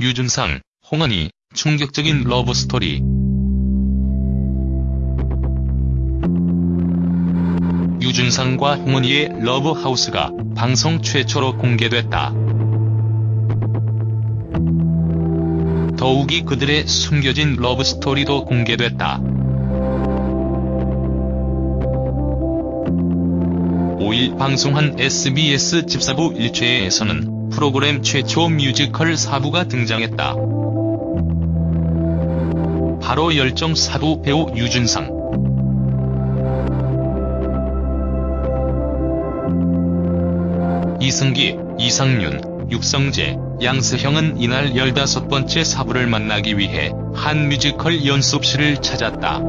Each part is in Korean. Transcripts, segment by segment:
유준상, 홍은희, 충격적인 러브스토리. 유준상과 홍은희의 러브하우스가 방송 최초로 공개됐다. 더욱이 그들의 숨겨진 러브스토리도 공개됐다. 5일 방송한 SBS 집사부일체에서는 프로그램 최초 뮤지컬 사부가 등장했다. 바로 열정 사부 배우 유준상. 이승기, 이상윤, 육성재, 양세형은 이날 15번째 사부를 만나기 위해 한 뮤지컬 연습실을 찾았다.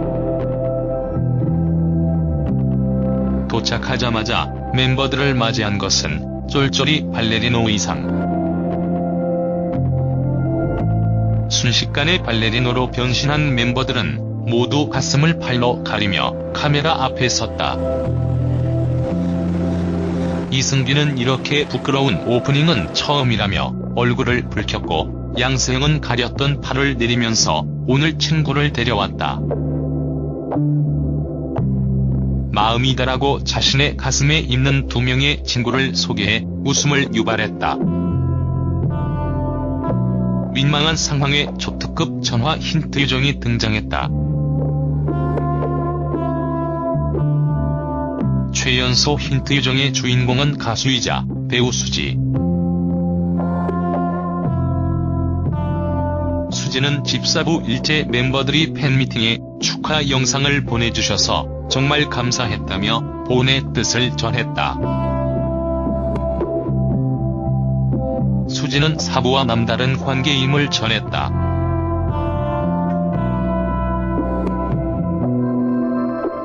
도착하자마자 멤버들을 맞이한 것은 쫄쫄이 발레리노 의상. 순식간에 발레리노로 변신한 멤버들은 모두 가슴을 팔로 가리며 카메라 앞에 섰다. 이승기는 이렇게 부끄러운 오프닝은 처음이라며 얼굴을 붉혔고 양세형은 가렸던 팔을 내리면서 오늘 친구를 데려왔다. 마음이다라고 자신의 가슴에 있는 두 명의 친구를 소개해 웃음을 유발했다. 민망한 상황에 초특급 전화 힌트 요정이 등장했다. 최연소 힌트 요정의 주인공은 가수이자 배우 수지. 수지는 집사부 일제 멤버들이 팬미팅에 축하 영상을 보내주셔서 정말 감사했다며 본의 뜻을 전했다. 수지는 사부와 남다른 관계임을 전했다.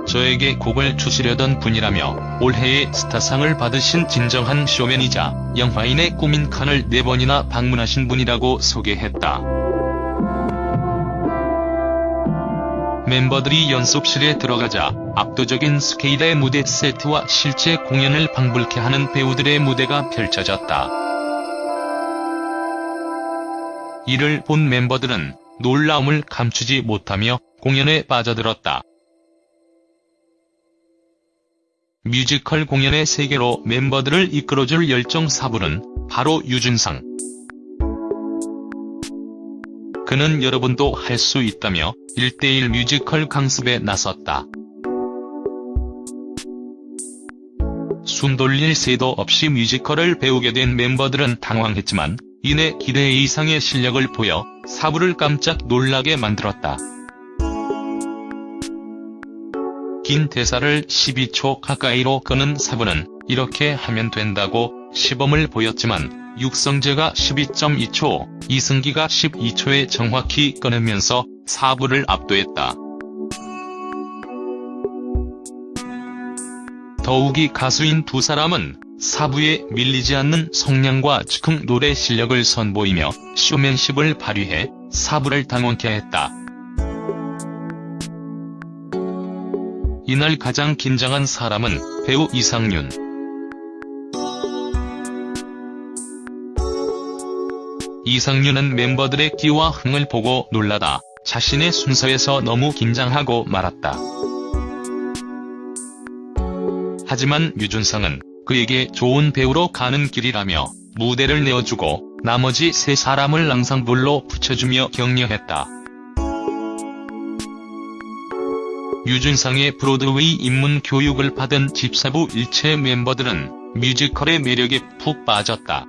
저에게 곡을 주시려던 분이라며 올해의 스타상을 받으신 진정한 쇼맨이자 영화인의 꿈인 칸을 4번이나 방문하신 분이라고 소개했다. 멤버들이 연습실에 들어가자 압도적인 스케일의 무대 세트와 실제 공연을 방불케 하는 배우들의 무대가 펼쳐졌다. 이를 본 멤버들은 놀라움을 감추지 못하며 공연에 빠져들었다. 뮤지컬 공연의 세계로 멤버들을 이끌어줄 열정 사부는 바로 유준상. 그는 여러분도 할 수 있다며 1대1 뮤지컬 강습에 나섰다. 숨 돌릴 새도 없이 뮤지컬을 배우게 된 멤버들은 당황했지만 이내 기대 이상의 실력을 보여 사부를 깜짝 놀라게 만들었다. 긴 대사를 12초 가까이로 끄는 사부는 이렇게 하면 된다고 시범을 보였지만 육성재가 12.2초, 이승기가 12초에 정확히 꺼내면서 사부를 압도했다. 더욱이 가수인 두 사람은 사부에 밀리지 않는 성량과 즉흥 노래 실력을 선보이며 쇼맨십을 발휘해 사부를 당황케 했다. 이날 가장 긴장한 사람은 배우 이상윤. 이상윤은 멤버들의 끼와 흥을 보고 놀라다 자신의 순서에서 너무 긴장하고 말았다. 하지만 유준상은 그에게 좋은 배우로 가는 길이라며 무대를 내어주고 나머지 세 사람을 랑상불로 붙여주며 격려했다. 유준상의 브로드웨이 입문 교육을 받은 집사부 일체 멤버들은 뮤지컬의 매력에 푹 빠졌다.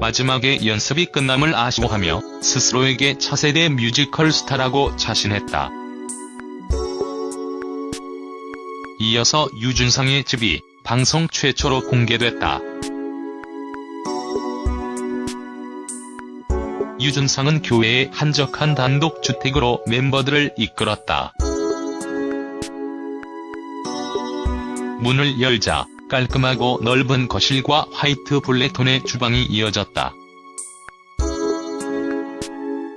마지막에 연습이 끝남을 아쉬워하며 스스로에게 차세대 뮤지컬 스타라고 자신했다. 이어서 유준상의 집이 방송 최초로 공개됐다. 유준상은 교회의 한적한 단독주택으로 멤버들을 이끌었다. 문을 열자 깔끔하고 넓은 거실과 화이트 블랙톤의 주방이 이어졌다.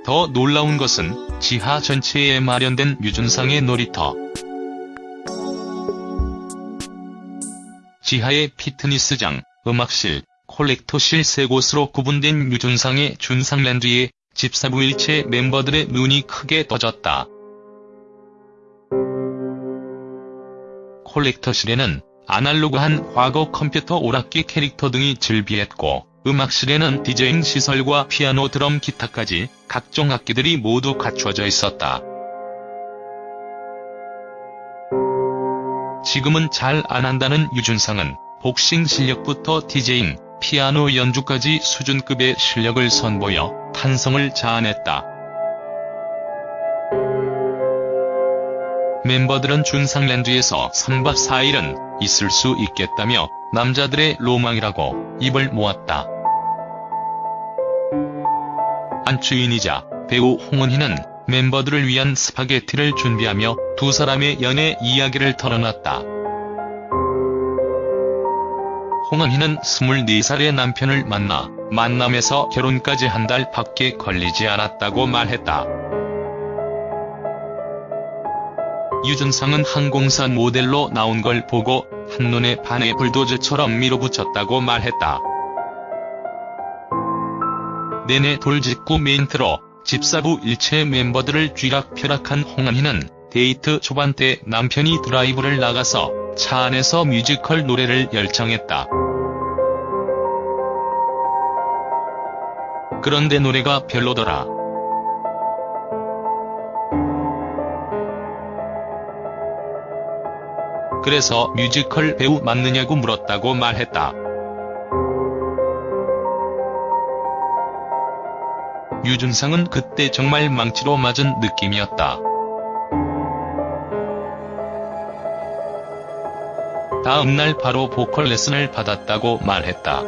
더 놀라운 것은 지하 전체에 마련된 유준상의 놀이터. 지하에 피트니스장, 음악실, 콜렉터실 세 곳으로 구분된 유준상의 준상랜드에 집사부 일체 멤버들의 눈이 크게 떠졌다. 콜렉터실에는 아날로그한 과거 컴퓨터 오락기 캐릭터 등이 즐비했고 음악실에는 디제잉 시설과 피아노 드럼 기타까지 각종 악기들이 모두 갖춰져 있었다. 지금은 잘 안한다는 유준상은 복싱 실력부터 디제잉, 피아노 연주까지 수준급의 실력을 선보여 탄성을 자아냈다. 멤버들은 준상랜드에서 3박 4일은 있을 수 있겠다며 남자들의 로망이라고 입을 모았다. 안주인이자 배우 홍은희는 멤버들을 위한 스파게티를 준비하며 두 사람의 연애 이야기를 털어놨다. 홍은희는 24살의 남편을 만나 만남에서 결혼까지 한 달 밖에 걸리지 않았다고 말했다. 유준상은 항공사 모델로 나온 걸 보고 한눈에 반해 불도저처럼 밀어붙였다고 말했다. 내내 돌직구 멘트로 집사부 일체 멤버들을 쥐락펴락한 홍은희는 데이트 초반 때 남편이 드라이브를 나가서 차 안에서 뮤지컬 노래를 열창했다. 그런데 노래가 별로더라. 그래서 뮤지컬 배우 맞느냐고 물었다고 말했다. 유준상은 그때 정말 망치로 맞은 느낌이었다. 다음 날 바로 보컬 레슨을 받았다고 말했다.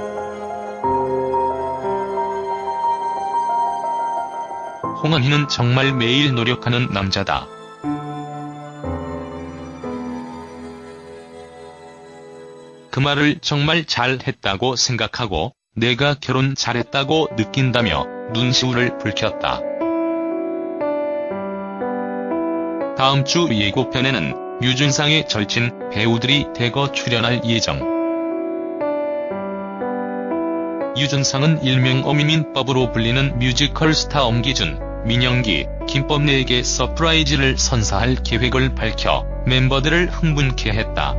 홍은희는 정말 매일 노력하는 남자다. 그 말을 정말 잘했다고 생각하고 내가 결혼 잘했다고 느낀다며 눈시울을 붉혔다. 다음 주 예고편에는 유준상의 절친 배우들이 대거 출연할 예정. 유준상은 일명 엄유민법으로 불리는 뮤지컬 스타 엄기준, 민영기, 김법래에게 서프라이즈를 선사할 계획을 밝혀 멤버들을 흥분케 했다.